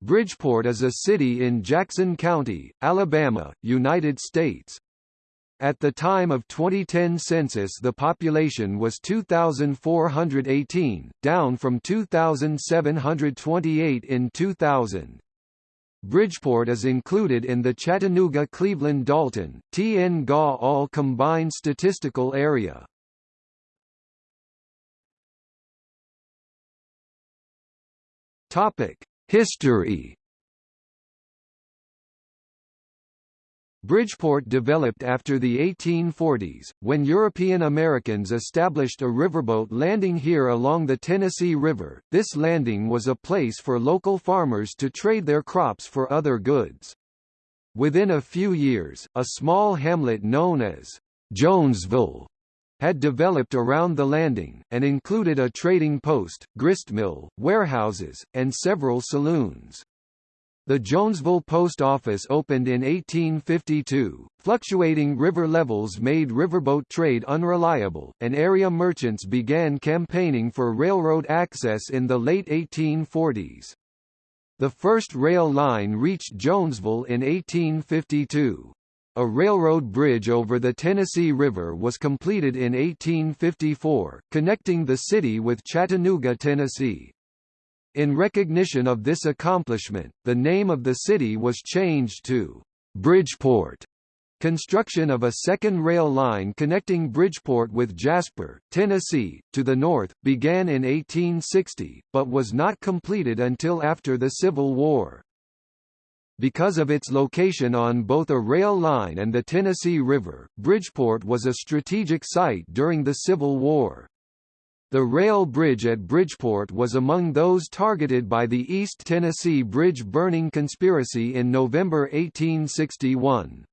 Bridgeport is a city in Jackson County, Alabama, United States. At the time of 2010 census the population was 2,418, down from 2,728 in 2000. Bridgeport is included in the Chattanooga-Cleveland-Dalton, TN-GA all-combined statistical area. History Bridgeport developed after the 1840s, when European Americans established a riverboat landing here along the Tennessee River. This landing was a place for local farmers to trade their crops for other goods. Within a few years, a small hamlet known as Jonesville had developed around the landing, and included a trading post, gristmill, warehouses, and several saloons. The Jonesville Post Office opened in 1852. Fluctuating river levels made riverboat trade unreliable, and area merchants began campaigning for railroad access in the late 1840s. The first rail line reached Jonesville in 1852. A railroad bridge over the Tennessee River was completed in 1854, connecting the city with Chattanooga, Tennessee. In recognition of this accomplishment, the name of the city was changed to Bridgeport. Construction of a second rail line connecting Bridgeport with Jasper, Tennessee, to the north, began in 1860, but was not completed until after the Civil War. Because of its location on both a rail line and the Tennessee River, Bridgeport was a strategic site during the Civil War. The rail bridge at Bridgeport was among those targeted by the East Tennessee Bridge burning conspiracy in November 1861.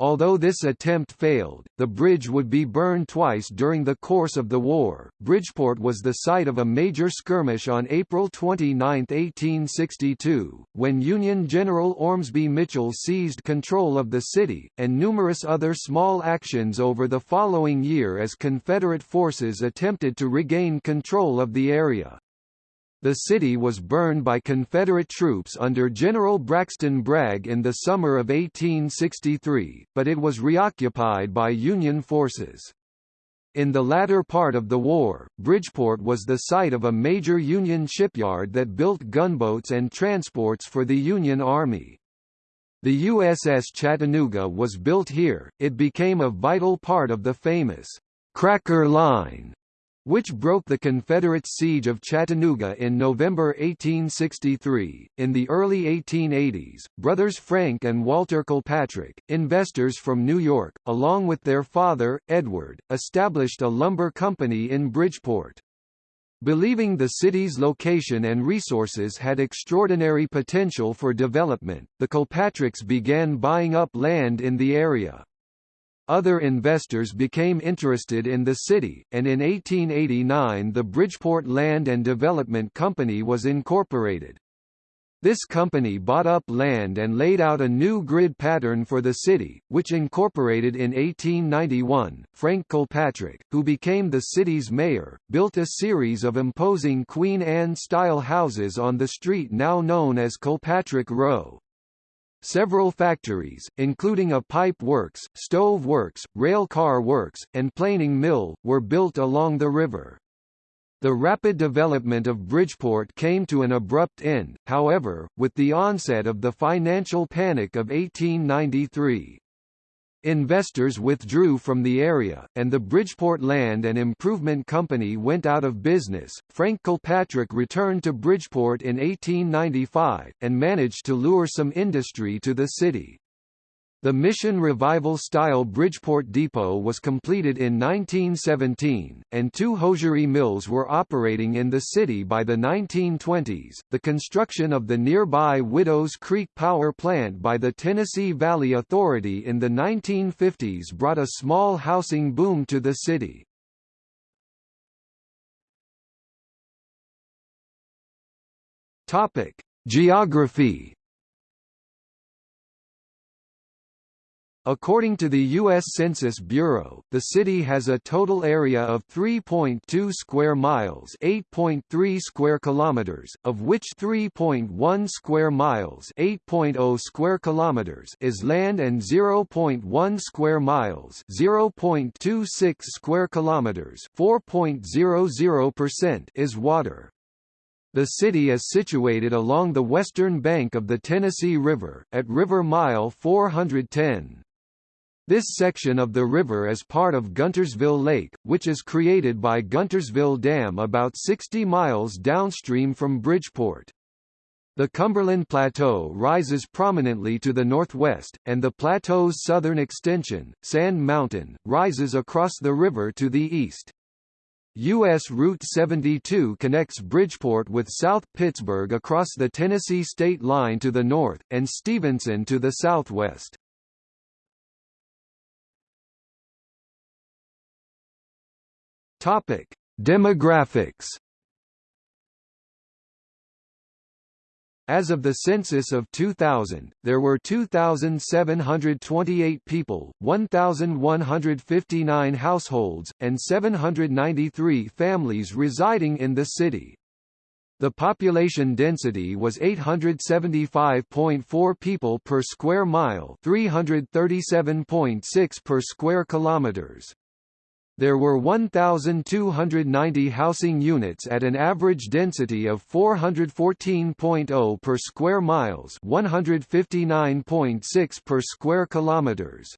Although this attempt failed, the bridge would be burned twice during the course of the war. Bridgeport was the site of a major skirmish on April 29, 1862, when Union General Ormsby Mitchel seized control of the city, and numerous other small actions over the following year as Confederate forces attempted to regain control of the area. The city was burned by Confederate troops under General Braxton Bragg in the summer of 1863, but it was reoccupied by Union forces. In the latter part of the war, Bridgeport was the site of a major Union shipyard that built gunboats and transports for the Union Army. The USS Chattanooga was built here, it became a vital part of the famous Cracker Line which broke the Confederate siege of Chattanooga in November 1863. In the early 1880s, brothers Frank and Walter Kilpatrick, investors from New York, along with their father, Edward, established a lumber company in Bridgeport. Believing the city's location and resources had extraordinary potential for development, the Kilpatricks began buying up land in the area. Other investors became interested in the city, and in 1889 the Bridgeport Land and Development Company was incorporated. This company bought up land and laid out a new grid pattern for the city, which incorporated in 1891. Frank Kilpatrick, who became the city's mayor, built a series of imposing Queen Anne-style houses on the street now known as Kilpatrick Row. Several factories, including a pipe works, stove works, rail car works, and planing mill, were built along the river. The rapid development of Bridgeport came to an abrupt end, however, with the onset of the financial panic of 1893. Investors withdrew from the area, and the Bridgeport Land and Improvement Company went out of business. Frank Kilpatrick returned to Bridgeport in 1895, and managed to lure some industry to the city. The Mission Revival-style Bridgeport Depot was completed in 1917, and two hosiery mills were operating in the city by the 1920s. The construction of the nearby Widows Creek Power Plant by the Tennessee Valley Authority in the 1950s brought a small housing boom to the city. Topic: Geography According to the U.S. Census Bureau, the city has a total area of 3.2 square miles (8.3 square kilometers), of which 3.1 square miles (8.0 square kilometers) is land and 0.1 square miles (0.26 square kilometers) (4.00%) is water. The city is situated along the western bank of the Tennessee River, at River Mile 410. This section of the river is part of Guntersville Lake, which is created by Guntersville Dam about 60 miles downstream from Bridgeport. The Cumberland Plateau rises prominently to the northwest, and the plateau's southern extension, Sand Mountain, rises across the river to the east. U.S. Route 72 connects Bridgeport with South Pittsburg across the Tennessee state line to the north, and Stevenson to the southwest. Topic: Demographics. As of the census of 2000, there were 2,728 people, 1,159 households, and 793 families residing in the city. The population density was 875.4 people per square mile, 337.6 per square kilometers. There were 1,290 housing units at an average density of 414.0 per square miles 159.6 per square kilometers.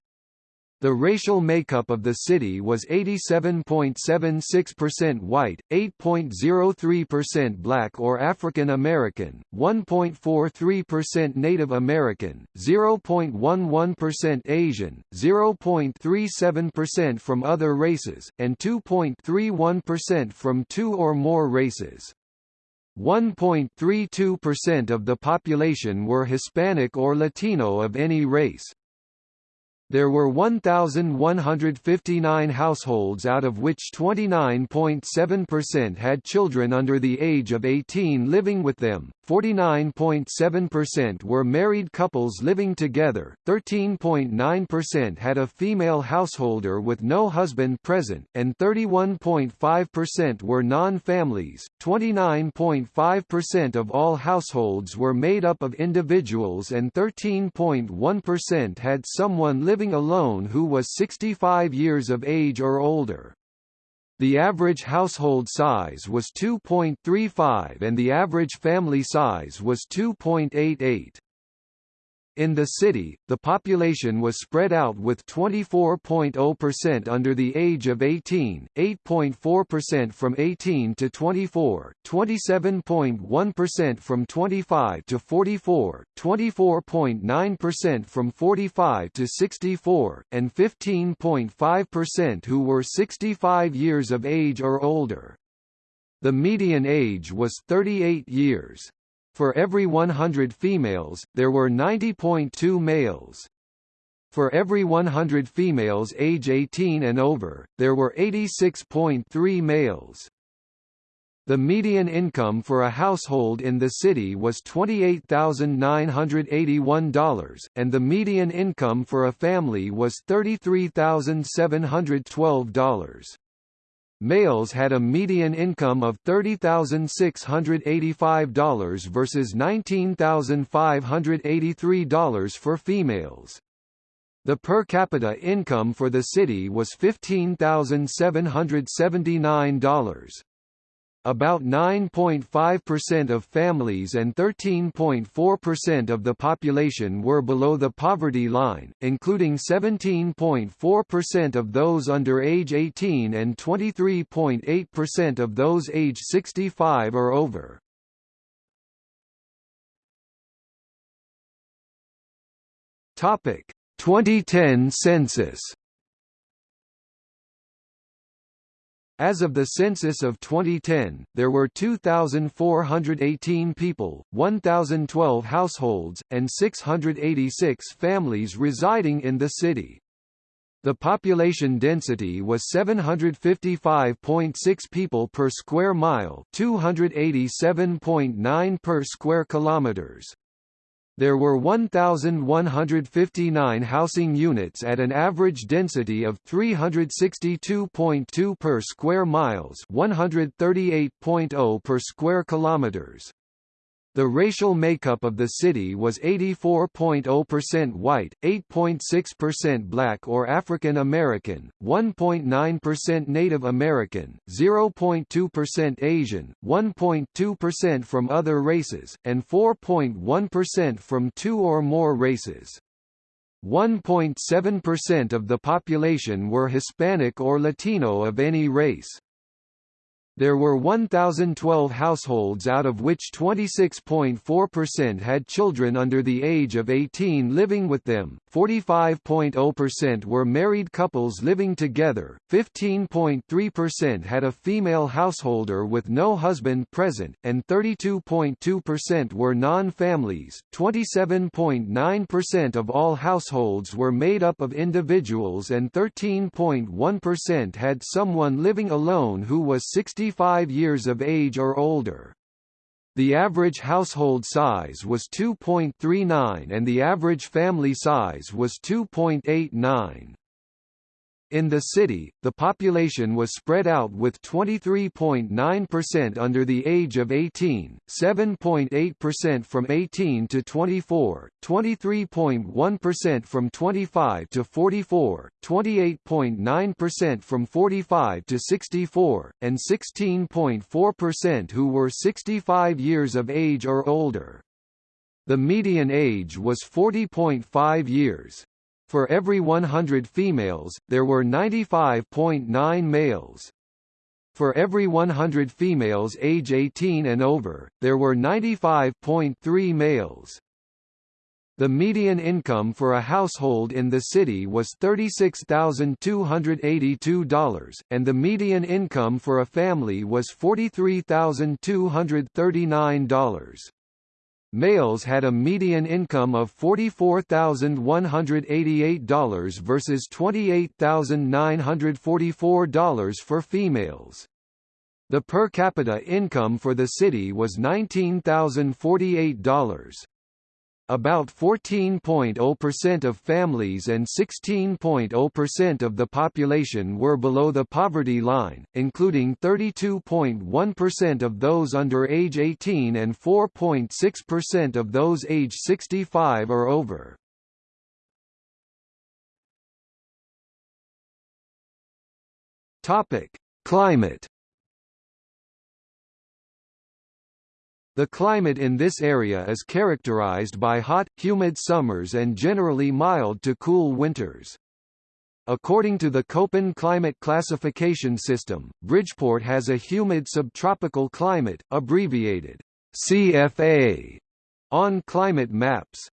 The racial makeup of the city was 87.76% white, 8.03% black or African American, 1.43% Native American, 0.11% Asian, 0.37% from other races, and 2.31% from two or more races. 1.32% of the population were Hispanic or Latino of any race. There were 1,159 households out of which 29.7% had children under the age of 18 living with them, 49.7% were married couples living together, 13.9% had a female householder with no husband present, and 31.5% were non-families. 29.5% of all households were made up of individuals and 13.1% had someone living alone who was 65 years of age or older. The average household size was 2.35 and the average family size was 2.88. In the city, the population was spread out with 24.0% under the age of 18, 8.4% from 18 to 24, 27.1% from 25 to 44, 24.9% from 45 to 64, and 15.5% who were 65 years of age or older. The median age was 38 years. For every 100 females, there were 90.2 males. For every 100 females age 18 and over, there were 86.3 males. The median income for a household in the city was $28,981, and the median income for a family was $33,712. Males had a median income of $30,685 versus $19,583 for females. The per capita income for the city was $15,779. About 9.5% of families and 13.4% of the population were below the poverty line, including 17.4% of those under age 18 and 23.8% of those age 65 or over. Topic: 2010 census As of the census of 2010, there were 2,418 people, 1,012 households, and 686 families residing in the city. The population density was 755.6 people per square mile, 287.9 per square kilometers. There were 1,159 housing units at an average density of 362.2 per square miles 138.0 per square kilometers. The racial makeup of the city was 84.0% white, 8.6% black or African American, 1.9% Native American, 0.2% Asian, 1.2% from other races, and 4.1% from two or more races. 1.7% of the population were Hispanic or Latino of any race. There were 1,012 households out of which 26.4% had children under the age of 18 living with them, 45.0% were married couples living together, 15.3% had a female householder with no husband present, and 32.2% were non-families. 27.9% of all households were made up of individuals and 13.1% had someone living alone who was 60 65 years of age or older. The average household size was 2.39 and the average family size was 2.89. In the city, the population was spread out with 23.9% under the age of 18, 7.8% from 18 to 24, 23.1% from 25 to 44, 28.9% from 45 to 64, and 16.4% who were 65 years of age or older. The median age was 40.5 years. For every 100 females, there were 95.9 males. For every 100 females age 18 and over, there were 95.3 males. The median income for a household in the city was $36,282, and the median income for a family was $43,239. Males had a median income of $44,188 versus $28,944 for females. The per capita income for the city was $19,048. About 14.0% of families and 16.0% of the population were below the poverty line, including 32.1% of those under age 18 and 4.6% of those age 65 or over. Topic: Climate The climate in this area is characterized by hot, humid summers and generally mild to cool winters. According to the Köppen climate classification system, Bridgeport has a humid subtropical climate, abbreviated CFA, on climate maps.